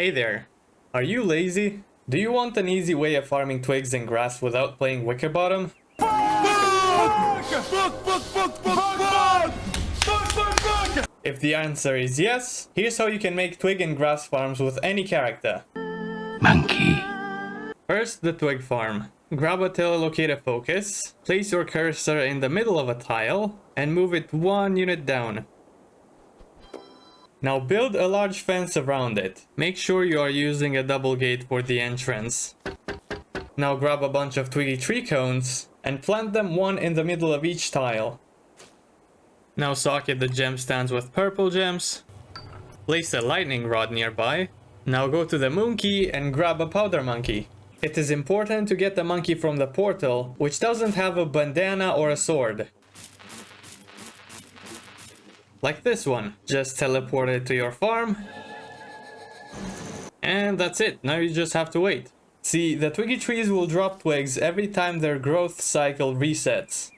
Hey there. Are you lazy? Do you want an easy way of farming twigs and grass without playing Wickerbottom? If the answer is yes, here's how you can make twig and grass farms with any character. Monkey. First, the twig farm. Grab a telelocator focus, place your cursor in the middle of a tile, and move it one unit down. Now build a large fence around it. Make sure you are using a double gate for the entrance. Now grab a bunch of twiggy tree cones and plant them one in the middle of each tile. Now socket the gemstones with purple gems. Place a lightning rod nearby. Now go to the monkey and grab a powder monkey. It is important to get the monkey from the portal, which doesn't have a bandana or a sword. Like this one. Just teleport it to your farm. And that's it. Now you just have to wait. See, the twiggy trees will drop twigs every time their growth cycle resets.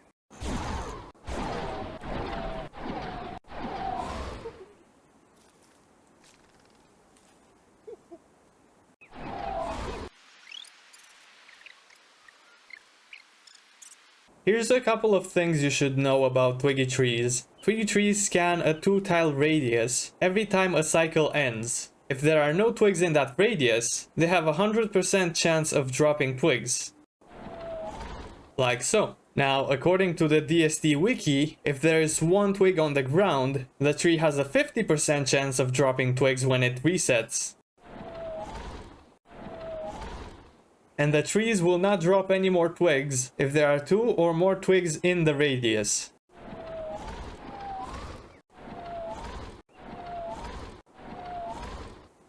Here's a couple of things you should know about twiggy trees. Twiggy trees scan a 2-tile radius every time a cycle ends. If there are no twigs in that radius, they have a 100% chance of dropping twigs. Like so. Now, according to the DST wiki, if there is one twig on the ground, the tree has a 50% chance of dropping twigs when it resets. and the trees will not drop any more twigs if there are two or more twigs in the radius.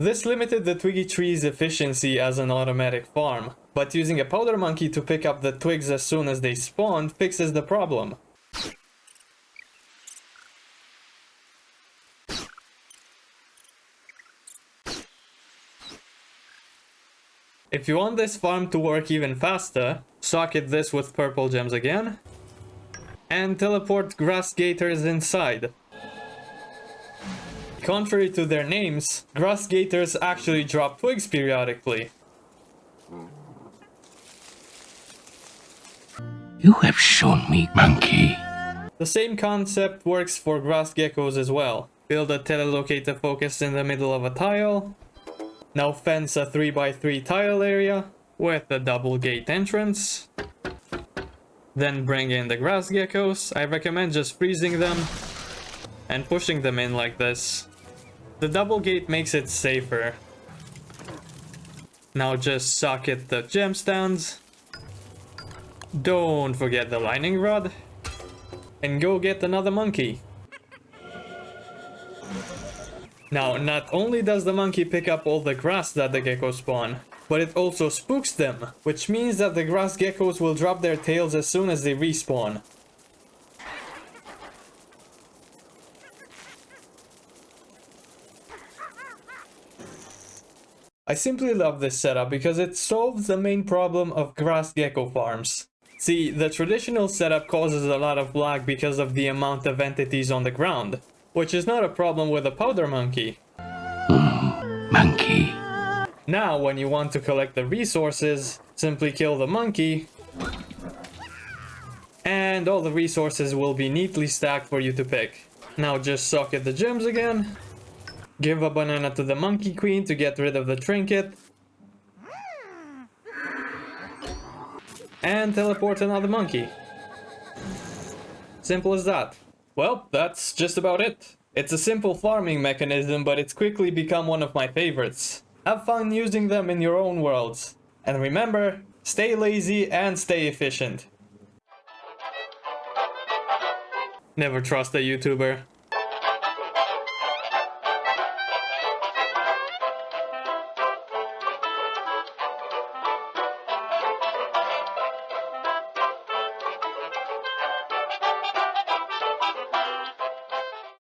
This limited the twiggy tree's efficiency as an automatic farm, but using a powder monkey to pick up the twigs as soon as they spawn fixes the problem. If you want this farm to work even faster, socket this with purple gems again. And teleport grass gators inside. Contrary to their names, grass gators actually drop twigs periodically. You have shown me, monkey. The same concept works for grass geckos as well. Build a telelocator focus in the middle of a tile, now fence a 3x3 tile area with a double gate entrance. Then bring in the grass geckos. I recommend just freezing them and pushing them in like this. The double gate makes it safer. Now just socket the gemstones. Don't forget the lightning rod. And go get another monkey. Now, not only does the monkey pick up all the grass that the geckos spawn, but it also spooks them, which means that the grass geckos will drop their tails as soon as they respawn. I simply love this setup because it solves the main problem of grass gecko farms. See, the traditional setup causes a lot of lag because of the amount of entities on the ground, which is not a problem with a powder monkey. Mm, monkey. Now, when you want to collect the resources, simply kill the monkey, and all the resources will be neatly stacked for you to pick. Now just socket the gems again, give a banana to the monkey queen to get rid of the trinket, and teleport another monkey. Simple as that. Well, that's just about it. It's a simple farming mechanism, but it's quickly become one of my favorites. Have fun using them in your own worlds. And remember, stay lazy and stay efficient. Never trust a YouTuber.